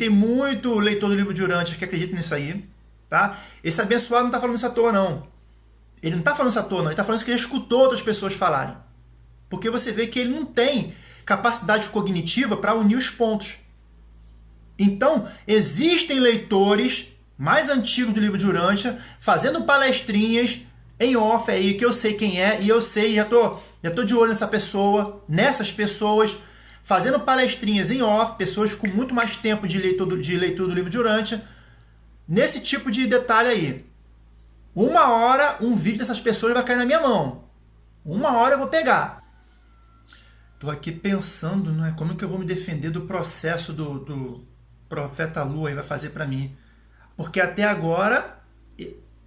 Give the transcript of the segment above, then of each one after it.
Tem muito leitor do livro de Urantes que acredita nisso aí, tá? Esse abençoado não tá falando isso à toa, não. Ele não tá falando isso à toa, não. Ele tá falando isso que ele escutou outras pessoas falarem. Porque você vê que ele não tem capacidade cognitiva para unir os pontos. Então, existem leitores mais antigos do livro de Urântia fazendo palestrinhas em off aí, que eu sei quem é, e eu sei, já tô, já tô de olho nessa pessoa, nessas pessoas, fazendo palestrinhas em off, pessoas com muito mais tempo de leitura, de leitura do livro de Urântia, nesse tipo de detalhe aí. Uma hora, um vídeo dessas pessoas vai cair na minha mão. Uma hora eu vou pegar. Tô aqui pensando, não é? Como que eu vou me defender do processo do, do profeta Lua aí vai fazer para mim? Porque até agora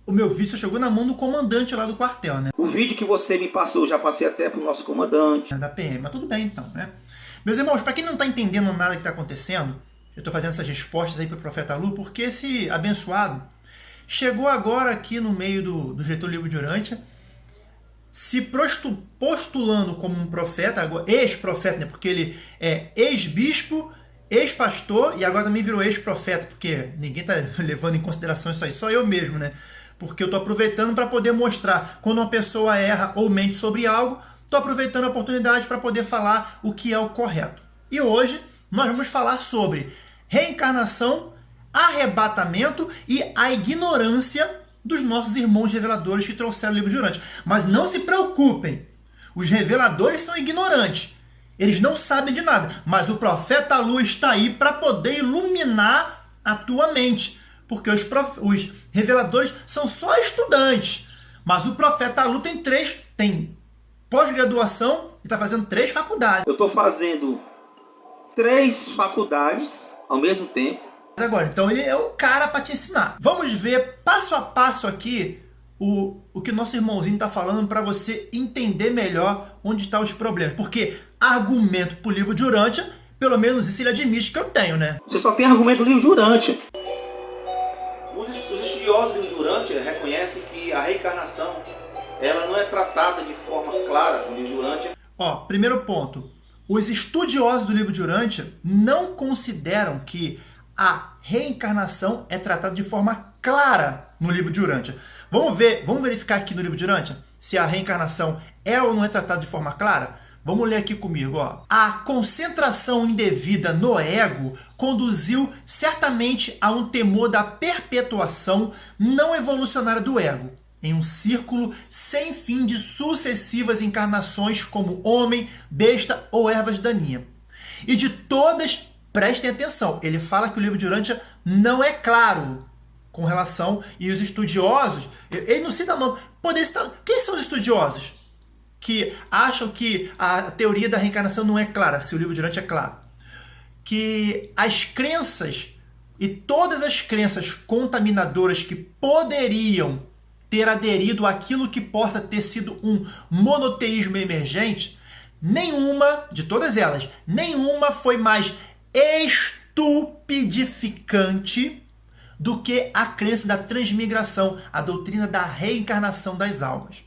o meu vídeo só chegou na mão do comandante lá do quartel, né? O vídeo que você me passou, já passei até pro nosso comandante. É da PM, mas tudo bem então, né? Meus irmãos, para quem não está entendendo nada que está acontecendo, eu estou fazendo essas respostas aí para o profeta Lu, porque esse abençoado chegou agora aqui no meio do, do Getúlio Livro de Urântia, se postulando como um profeta, ex-profeta, né? porque ele é ex-bispo, ex-pastor e agora também virou ex-profeta, porque ninguém está levando em consideração isso aí, só eu mesmo, né? Porque eu estou aproveitando para poder mostrar quando uma pessoa erra ou mente sobre algo, estou aproveitando a oportunidade para poder falar o que é o correto. E hoje nós vamos falar sobre reencarnação, arrebatamento e a ignorância dos nossos irmãos reveladores que trouxeram o livro de Urante. Mas não se preocupem, os reveladores são ignorantes. Eles não sabem de nada, mas o profeta Lu está aí para poder iluminar a tua mente. Porque os, prof... os reveladores são só estudantes. Mas o profeta Lu tem três, tem pós-graduação e está fazendo três faculdades. Eu estou fazendo três faculdades ao mesmo tempo agora. Então ele é o cara para te ensinar. Vamos ver passo a passo aqui o, o que o nosso irmãozinho está falando para você entender melhor onde estão tá os problemas. Porque argumento pro livro de Urântia, pelo menos isso ele admite que eu tenho, né? Você só tem argumento do livro de Urântia. Os, os estudiosos do livro de Urântia reconhecem que a reencarnação ela não é tratada de forma clara no livro de Urântia. Ó, primeiro ponto. Os estudiosos do livro de Urântia não consideram que a reencarnação é tratada de forma clara no livro de Urântia. Vamos ver, vamos verificar aqui no livro de Urântia se a reencarnação é ou não é tratada de forma clara? Vamos ler aqui comigo. Ó. A concentração indevida no ego conduziu certamente a um temor da perpetuação não evolucionária do ego, em um círculo sem fim de sucessivas encarnações como homem, besta ou ervas daninhas. E de todas Prestem atenção, ele fala que o livro de Urântia não é claro com relação, e os estudiosos, ele não cita nome, poder citar, quem são os estudiosos que acham que a teoria da reencarnação não é clara, se o livro de Urântia é claro? Que as crenças e todas as crenças contaminadoras que poderiam ter aderido àquilo que possa ter sido um monoteísmo emergente, nenhuma, de todas elas, nenhuma foi mais estupidificante do que a crença da transmigração, a doutrina da reencarnação das almas,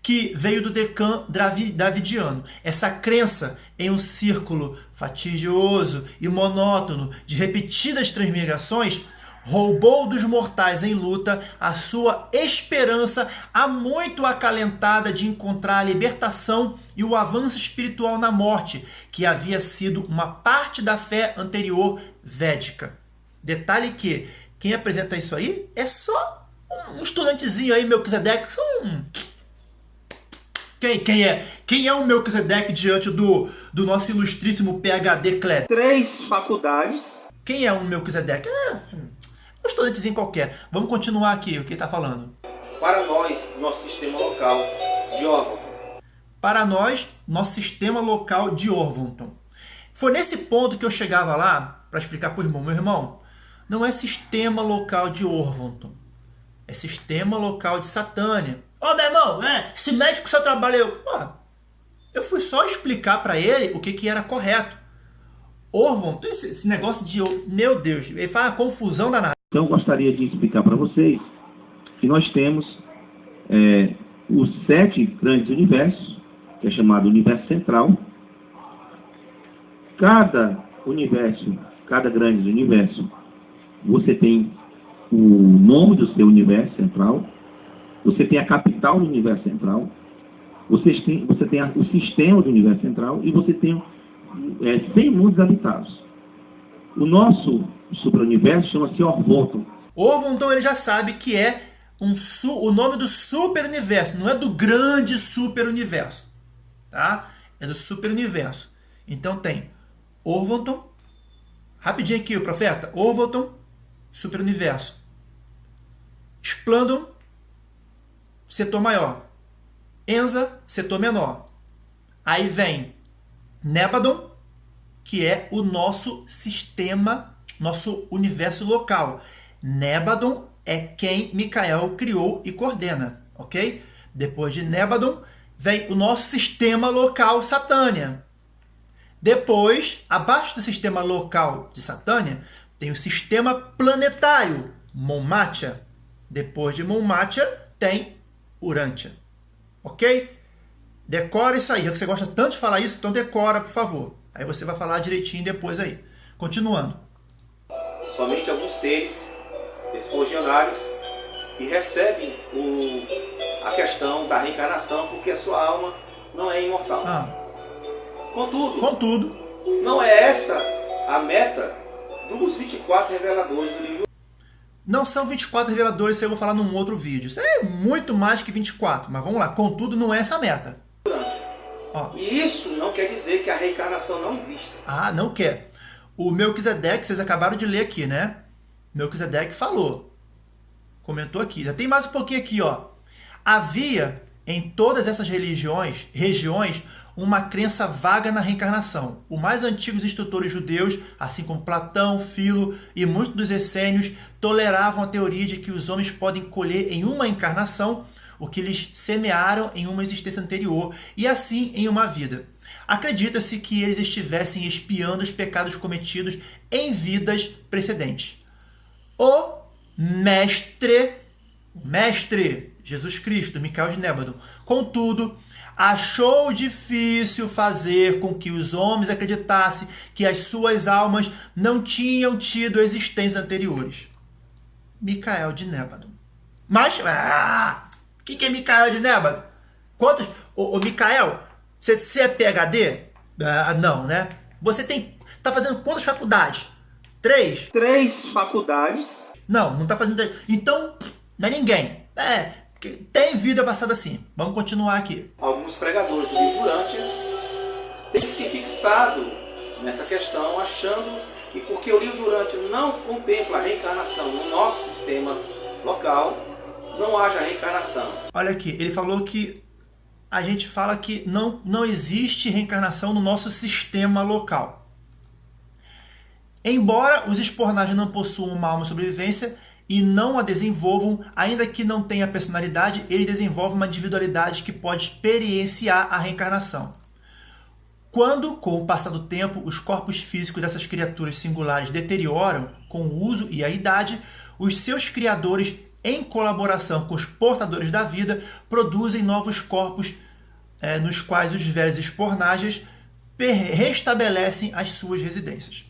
que veio do Decan Davidiano. Essa crença em um círculo fatigioso e monótono de repetidas transmigrações roubou dos mortais em luta a sua esperança há muito acalentada de encontrar a libertação e o avanço espiritual na morte, que havia sido uma parte da fé anterior védica. Detalhe que quem apresenta isso aí é só um estudantezinho aí, Melquisedeque, só um... Quem, quem é? Quem é o Melquisedeque diante do, do nosso ilustríssimo PHD Clé? Três faculdades. Quem é o Melquisedeque? É, um estudantezinho qualquer. Vamos continuar aqui, o que está falando. Para nós, nosso sistema local de Orvonton. Para nós, nosso sistema local de Orvonton. Foi nesse ponto que eu chegava lá para explicar para o irmão. Meu irmão, não é sistema local de Orvonton. É sistema local de Satânia. Ô oh, meu irmão, é, esse médico só trabalhou. eu fui só explicar para ele o que, que era correto. Orvonton, esse, esse negócio de... Meu Deus, ele faz uma confusão danada. Então, gostaria de explicar para vocês que nós temos é, os sete grandes universos, que é chamado universo central. Cada universo, cada grande universo, você tem o nome do seu universo central, você tem a capital do universo central, você tem, você tem o sistema do universo central e você tem é, 100 mundos habitados. O nosso superuniverso chama-se Orvoton. Orvonton ele já sabe que é um o nome do superuniverso, não é do grande superuniverso, tá? É do superuniverso. Então tem Orvonton, rapidinho aqui o profeta, Orvonton, superuniverso. Splandon, setor maior. Enza, setor menor. Aí vem Nebadon, que é o nosso sistema, nosso universo local. Nebadon é quem Micael criou e coordena, ok? Depois de Nebadon, vem o nosso sistema local Satânia. Depois, abaixo do sistema local de Satânia, tem o sistema planetário, Monmatia. Depois de Monmatia, tem Urântia. Ok? Decora isso aí. Já que você gosta tanto de falar isso, então decora, por favor. Aí você vai falar direitinho depois aí. Continuando. Somente alguns seres espongianários que recebem o, a questão da reencarnação porque a sua alma não é imortal. Ah. Contudo, Contudo, não é essa a meta dos 24 reveladores do livro. Não são 24 reveladores, isso eu vou falar num outro vídeo. Isso é muito mais que 24, mas vamos lá. Contudo, não é essa a meta. Ó. E isso não quer dizer que a reencarnação não existe. Ah, não quer. O Melquisedeque, vocês acabaram de ler aqui, né? Melquisedeque falou. Comentou aqui. Já tem mais um pouquinho aqui, ó. Havia em todas essas religiões, regiões, uma crença vaga na reencarnação. Os mais antigos instrutores judeus, assim como Platão, Filo e muitos dos essênios, toleravam a teoria de que os homens podem colher em uma encarnação o que eles semearam em uma existência anterior e assim em uma vida. Acredita-se que eles estivessem espiando os pecados cometidos em vidas precedentes. O mestre, mestre Jesus Cristo, Micael de Nébado, contudo, achou difícil fazer com que os homens acreditassem que as suas almas não tinham tido existências anteriores. Micael de Nébado. Mas, ah, o que, é Micael de Nébado? Quantos? Ô, ô Micael, você, você é PHD? Ah, não, né? Você tem. tá fazendo quantas faculdades? Três? Três faculdades. Não, não tá fazendo três. Então, não é ninguém. É, tem vida passada assim. Vamos continuar aqui. Alguns pregadores do livro Durante têm se fixado nessa questão, achando que porque o livro Durante não contempla a reencarnação no nosso sistema local, não haja reencarnação. Olha aqui, ele falou que a gente fala que não, não existe reencarnação no nosso sistema local. Embora os espornagens não possuam uma alma sobrevivência e não a desenvolvam, ainda que não tenha personalidade, ele desenvolve uma individualidade que pode experienciar a reencarnação. Quando, com o passar do tempo, os corpos físicos dessas criaturas singulares deterioram com o uso e a idade, os seus criadores em colaboração com os portadores da vida, produzem novos corpos é, nos quais os velhos espornagens restabelecem as suas residências.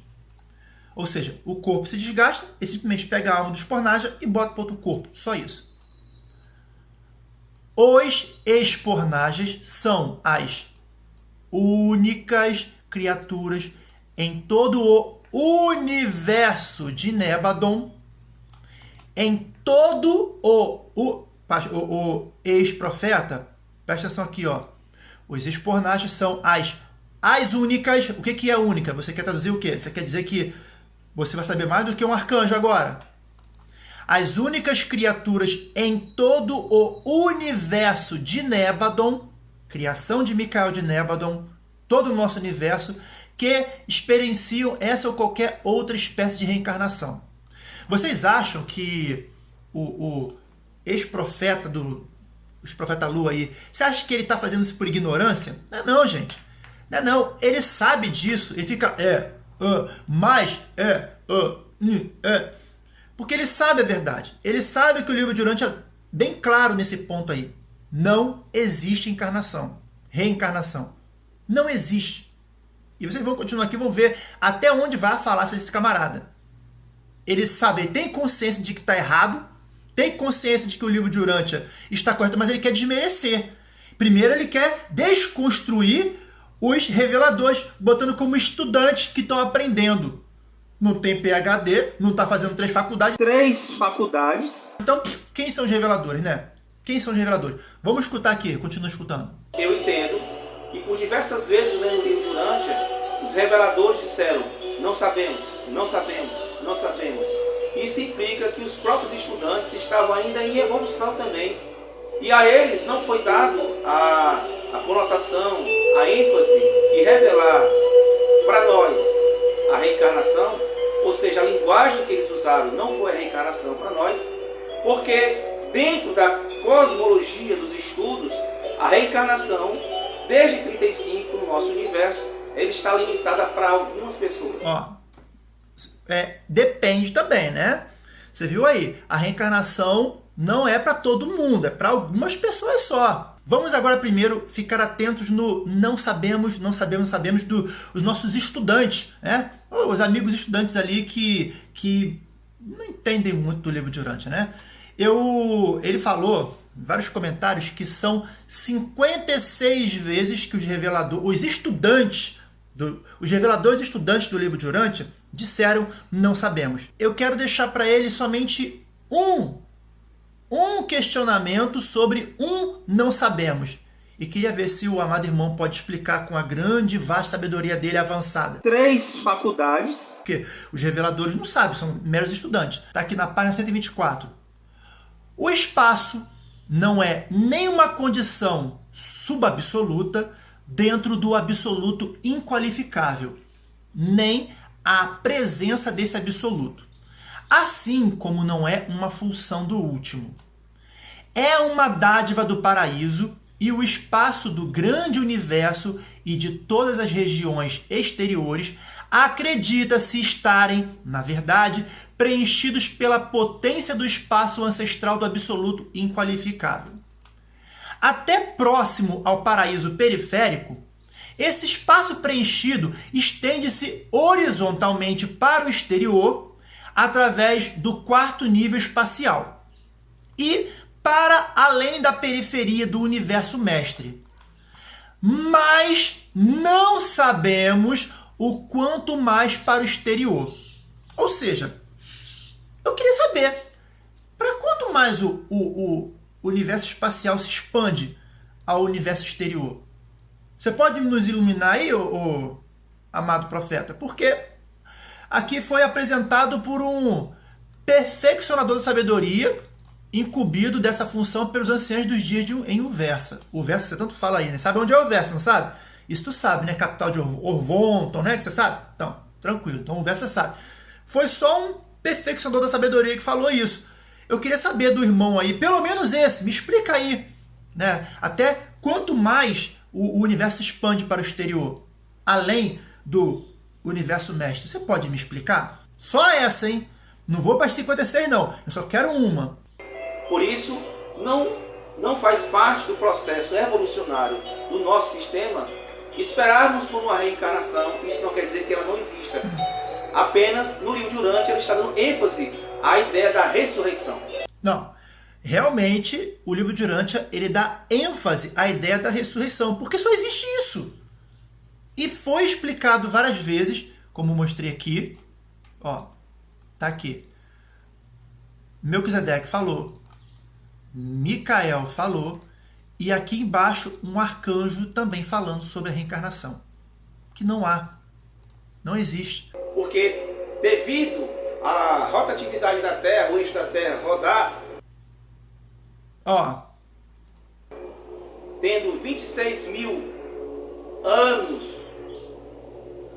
Ou seja, o corpo se desgasta e simplesmente pega a alma do espornaja e bota para outro corpo. Só isso. Os espornagens são as únicas criaturas em todo o universo de Nebadon, em todo o, o, o, o ex-profeta, presta atenção aqui, ó. Os espornagens são as, as únicas. O que, que é única? Você quer traduzir o quê? Você quer dizer que você vai saber mais do que um arcanjo agora. As únicas criaturas em todo o universo de Nebadon, criação de Micael de Nebadon, todo o nosso universo, que experienciam essa ou qualquer outra espécie de reencarnação. Vocês acham que o, o ex-profeta do os profeta Lua aí, você acha que ele está fazendo isso por ignorância? Não é não, gente. Não é não. Ele sabe disso. Ele fica, é, uh, mais, é, uh, é. Porque ele sabe a verdade. Ele sabe que o livro de Urante é bem claro nesse ponto aí. Não existe encarnação, reencarnação. Não existe. E vocês vão continuar aqui, vão ver até onde vai a falácia desse camarada. Ele sabe, ele tem consciência de que está errado, tem consciência de que o livro de Urântia está correto, mas ele quer desmerecer. Primeiro ele quer desconstruir os reveladores, botando como estudantes que estão aprendendo. Não tem PhD, não está fazendo três faculdades. Três faculdades. Então, quem são os reveladores, né? Quem são os reveladores? Vamos escutar aqui, continua escutando. Eu entendo que por diversas vezes lendo o livro de Urântia, os reveladores disseram, não sabemos, não sabemos, não sabemos. Isso implica que os próprios estudantes estavam ainda em evolução também. E a eles não foi dado a, a conotação, a ênfase e revelar para nós a reencarnação, ou seja, a linguagem que eles usaram não foi a reencarnação para nós, porque dentro da cosmologia dos estudos, a reencarnação, desde 35 no nosso universo, ele está limitada para algumas pessoas. Ó, é, depende também, né? Você viu aí, a reencarnação não é para todo mundo, é para algumas pessoas só. Vamos agora primeiro ficar atentos no não sabemos, não sabemos, sabemos dos do, nossos estudantes, né? Os amigos estudantes ali que, que não entendem muito do livro de né? Eu, ele falou vários comentários que são 56 vezes que os reveladores, os estudantes, do, os reveladores estudantes do livro de disseram não sabemos. Eu quero deixar para ele somente um, um questionamento sobre um não sabemos. E queria ver se o amado irmão pode explicar com a grande e vasta sabedoria dele avançada. Três faculdades. Porque os reveladores não sabem, são meros estudantes. Está aqui na página 124. O espaço não é nenhuma condição subabsoluta dentro do absoluto inqualificável, nem a presença desse absoluto, assim como não é uma função do último. É uma dádiva do paraíso e o espaço do grande universo e de todas as regiões exteriores acredita-se estarem, na verdade, preenchidos pela potência do espaço ancestral do absoluto inqualificável. Até próximo ao paraíso periférico, esse espaço preenchido estende-se horizontalmente para o exterior através do quarto nível espacial e para além da periferia do universo mestre. Mas não sabemos o quanto mais para o exterior. Ou seja, eu queria saber, para quanto mais o, o, o universo espacial se expande ao universo exterior? Você pode nos iluminar aí, ô, ô, amado profeta? Porque aqui foi apresentado por um perfeccionador da sabedoria, incumbido dessa função pelos anciãos dos dias de, em Uversa. O Versa, você tanto fala aí, né? Sabe onde é o Versa, não sabe? Isso tu sabe, né? Capital de Orvonton, né? Que você sabe? Então, tranquilo. Então o Versa sabe. Foi só um perfeccionador da sabedoria que falou isso. Eu queria saber do irmão aí, pelo menos esse, me explica aí, né? Até quanto mais o, o universo expande para o exterior, além do universo mestre. Você pode me explicar? Só essa, hein? Não vou para as 56 não, eu só quero uma. Por isso, não, não faz parte do processo evolucionário do nosso sistema esperarmos por uma reencarnação, isso não quer dizer que ela não exista. Apenas no livro de Urante ele está dando ênfase à ideia da ressurreição. Realmente o livro de Urântia ele dá ênfase à ideia da ressurreição, porque só existe isso. E foi explicado várias vezes, como mostrei aqui, ó, tá aqui. Melquisedeque falou, Micael falou, e aqui embaixo um arcanjo também falando sobre a reencarnação. Que não há, não existe. Porque devido à rotatividade da Terra, o eixo da Terra rodar Ó. Tendo 26 mil anos.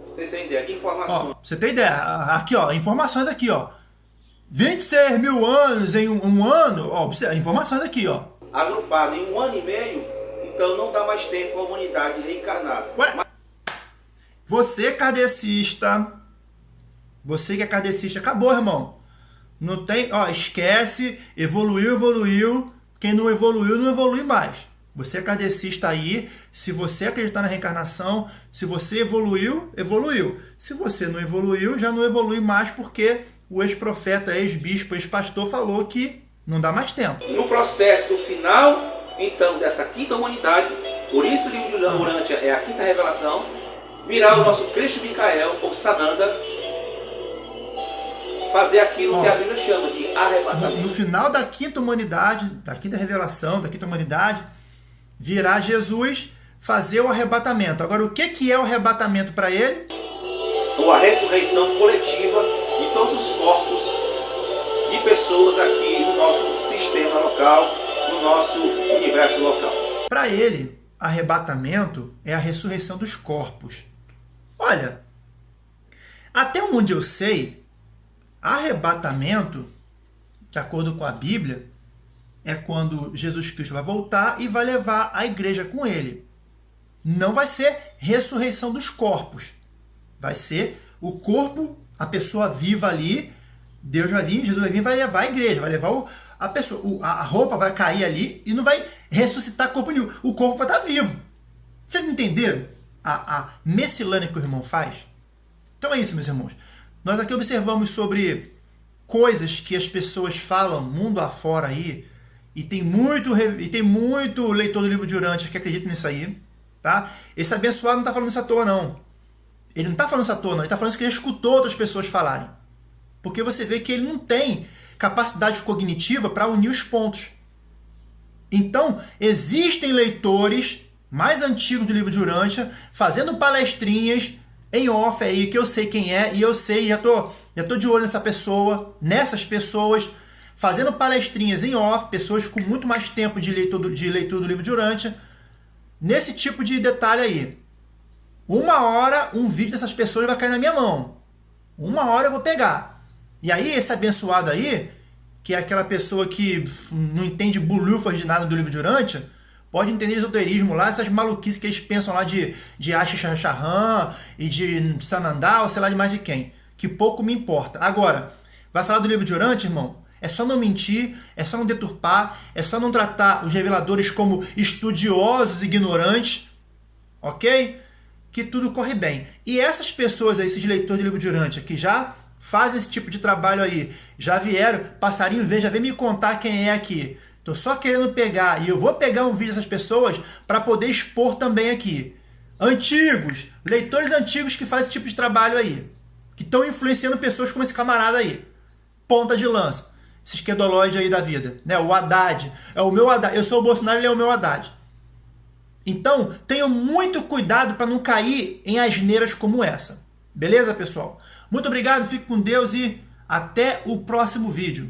Você tem ideia? Informações. Ó, você tem ideia? Aqui, ó. Informações aqui, ó. 26 mil anos em um, um ano. Ó, informações aqui, ó. Agrupado em um ano e meio. Então não dá mais tempo à humanidade reencarnar. Ué? Mas... Você kardecista. Você que é kardecista. Acabou, irmão. Não tem, ó, esquece, evoluiu, evoluiu. Quem não evoluiu, não evolui mais. Você é kardecista aí, se você acreditar na reencarnação, se você evoluiu, evoluiu. Se você não evoluiu, já não evolui mais porque o ex-profeta, ex-bispo, ex-pastor falou que não dá mais tempo. No processo do final, então, dessa quinta humanidade, por isso o livro de Urântia é a quinta revelação, virá o nosso Cristo Micael, ou Sananda, fazer aquilo Ó, que a Bíblia chama de arrebatamento. No, no final da quinta humanidade, da quinta revelação, da quinta humanidade, virá Jesus fazer o arrebatamento. Agora, o que, que é o arrebatamento para ele? A ressurreição coletiva de todos os corpos de pessoas aqui no nosso sistema local, no nosso universo local. Para ele, arrebatamento é a ressurreição dos corpos. Olha, até onde eu sei, arrebatamento, de acordo com a Bíblia, é quando Jesus Cristo vai voltar e vai levar a igreja com ele. Não vai ser ressurreição dos corpos. Vai ser o corpo, a pessoa viva ali, Deus vai vir, Jesus vai vir vai levar a igreja, vai levar o, a pessoa, a roupa vai cair ali e não vai ressuscitar corpo nenhum. O corpo vai estar vivo. Vocês entenderam a, a que o irmão faz? Então é isso, meus irmãos. Nós aqui observamos sobre coisas que as pessoas falam mundo afora aí, e tem muito, e tem muito leitor do livro de Urântia que acredita nisso aí. Tá? Esse abençoado não está falando isso à toa, não. Ele não está falando isso à toa, não. Ele está falando isso que ele escutou outras pessoas falarem. Porque você vê que ele não tem capacidade cognitiva para unir os pontos. Então, existem leitores mais antigos do livro de Urântia fazendo palestrinhas em off aí, que eu sei quem é, e eu sei, já tô, já tô de olho nessa pessoa, nessas pessoas, fazendo palestrinhas em off, pessoas com muito mais tempo de leitura, de leitura do livro de Urântia, nesse tipo de detalhe aí. Uma hora, um vídeo dessas pessoas vai cair na minha mão. Uma hora eu vou pegar. E aí, esse abençoado aí, que é aquela pessoa que não entende bolufas de nada do livro de Urântia, pode entender esoterismo lá, essas maluquices que eles pensam lá de, de Asha e de Sanandal, sei lá de mais de quem. Que pouco me importa. Agora, vai falar do livro de Urântia, irmão? É só não mentir, é só não deturpar, é só não tratar os reveladores como estudiosos ignorantes, ok? Que tudo corre bem. E essas pessoas, aí, esses leitores de livro de Urântia, que já fazem esse tipo de trabalho aí, já vieram, passarinho vem, já vem me contar quem é aqui. Tô só querendo pegar, e eu vou pegar um vídeo dessas pessoas para poder expor também aqui. Antigos, leitores antigos que fazem esse tipo de trabalho aí, que estão influenciando pessoas como esse camarada aí. Ponta de lança esse esquerdolóide aí da vida, né? O Haddad, é o meu Haddad, eu sou o Bolsonaro, ele é o meu Haddad. Então, tenham muito cuidado para não cair em asneiras como essa. Beleza, pessoal? Muito obrigado, fique com Deus e até o próximo vídeo.